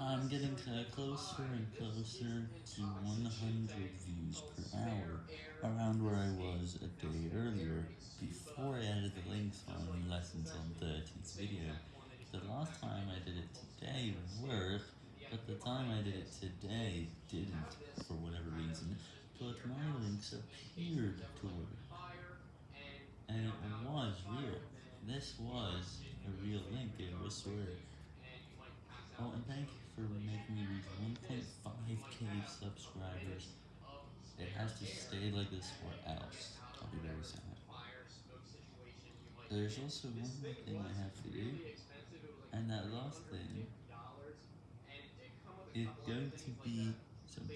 I'm getting closer and closer to 100 views per hour, around where I was a day earlier, before I added the links on Lessons on 13's video. The last time I did it today worked, but the time I did it today didn't, for whatever reason, but my links appeared to work. And it was real. This was a real link, it was swear. Thank you for making me reach 1.5k subscribers. It has to stay like this or else. I'll be very sad. There's also one more thing I have for you. And that last thing is going to be some